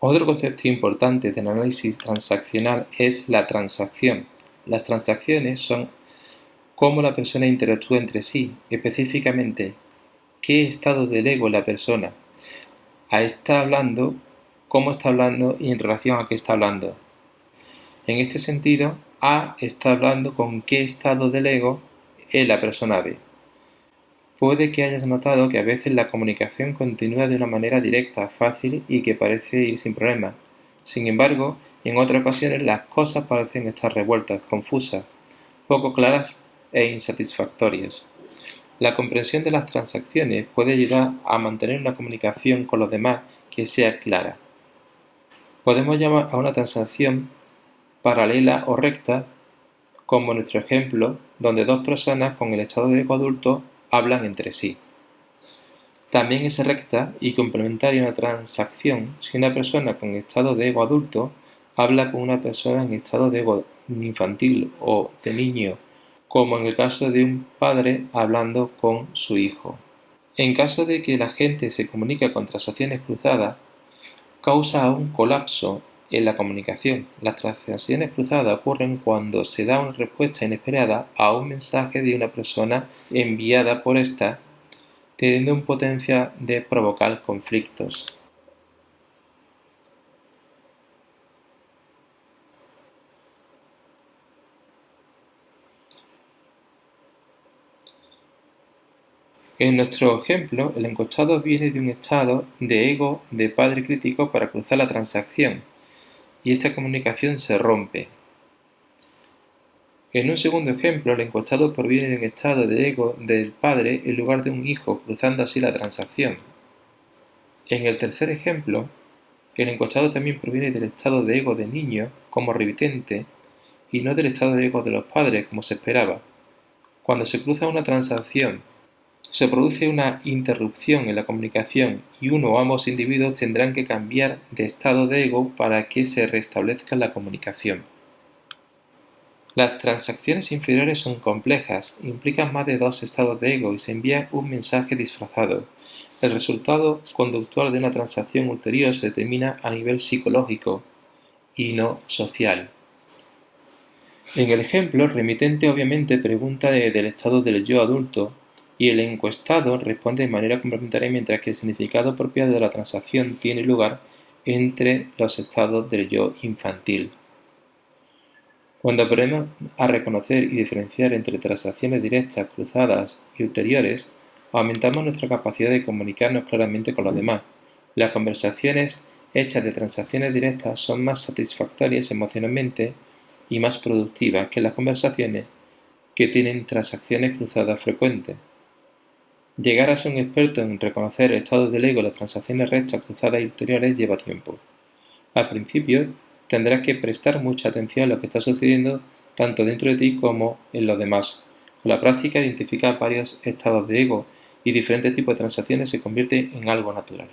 Otro concepto importante del análisis transaccional es la transacción. Las transacciones son cómo la persona interactúa entre sí, específicamente qué estado del ego la persona. A está hablando, cómo está hablando y en relación a qué está hablando. En este sentido, A está hablando con qué estado del ego es la persona B. Puede que hayas notado que a veces la comunicación continúa de una manera directa, fácil y que parece ir sin problema. Sin embargo, en otras ocasiones las cosas parecen estar revueltas, confusas, poco claras e insatisfactorias. La comprensión de las transacciones puede ayudar a mantener una comunicación con los demás que sea clara. Podemos llamar a una transacción paralela o recta, como nuestro ejemplo, donde dos personas con el estado de ego adulto hablan entre sí. También es recta y complementaria una transacción si una persona con estado de ego adulto habla con una persona en estado de ego infantil o de niño, como en el caso de un padre hablando con su hijo. En caso de que la gente se comunique con transacciones cruzadas, causa un colapso en la comunicación, las transacciones cruzadas ocurren cuando se da una respuesta inesperada a un mensaje de una persona enviada por esta, teniendo un potencial de provocar conflictos. En nuestro ejemplo, el encostado viene de un estado de ego de padre crítico para cruzar la transacción, y esta comunicación se rompe. En un segundo ejemplo, el encostado proviene de un estado de ego del padre en lugar de un hijo, cruzando así la transacción. En el tercer ejemplo, el encostado también proviene del estado de ego de niño como remitente y no del estado de ego de los padres como se esperaba. Cuando se cruza una transacción se produce una interrupción en la comunicación y uno o ambos individuos tendrán que cambiar de estado de ego para que se restablezca la comunicación. Las transacciones inferiores son complejas, implican más de dos estados de ego y se envía un mensaje disfrazado. El resultado conductual de una transacción ulterior se determina a nivel psicológico y no social. En el ejemplo, el remitente obviamente pregunta del estado del yo adulto y el encuestado responde de manera complementaria mientras que el significado propio de la transacción tiene lugar entre los estados del yo infantil. Cuando aprendemos a reconocer y diferenciar entre transacciones directas, cruzadas y ulteriores, aumentamos nuestra capacidad de comunicarnos claramente con los demás. Las conversaciones hechas de transacciones directas son más satisfactorias emocionalmente y más productivas que las conversaciones que tienen transacciones cruzadas frecuentes. Llegar a ser un experto en reconocer estados del ego, las transacciones rectas, cruzadas y ulteriores lleva tiempo. Al principio tendrás que prestar mucha atención a lo que está sucediendo tanto dentro de ti como en los demás. Con la práctica identificar varios estados de ego y diferentes tipos de transacciones se convierte en algo natural.